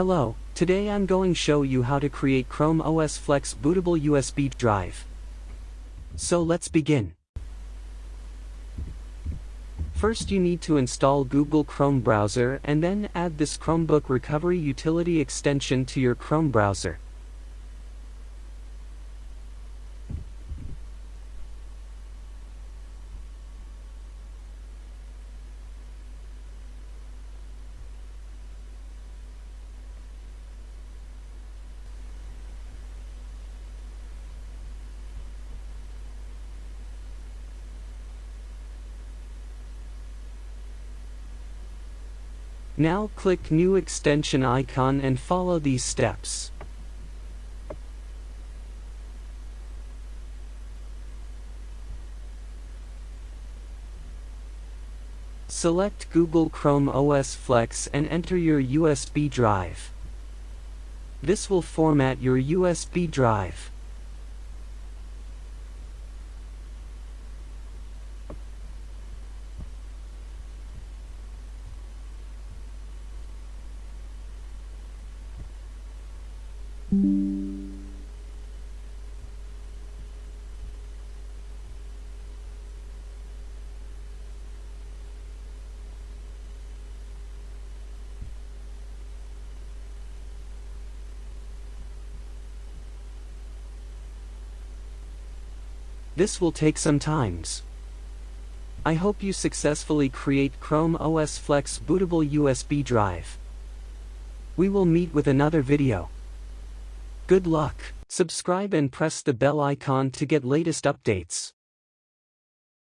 Hello, today I'm going to show you how to create Chrome OS Flex bootable USB drive. So let's begin. First you need to install Google Chrome browser and then add this Chromebook recovery utility extension to your Chrome browser. Now click New Extension icon and follow these steps. Select Google Chrome OS Flex and enter your USB drive. This will format your USB drive. This will take some times. I hope you successfully create Chrome OS Flex bootable USB drive. We will meet with another video. Good luck. Subscribe and press the bell icon to get latest updates.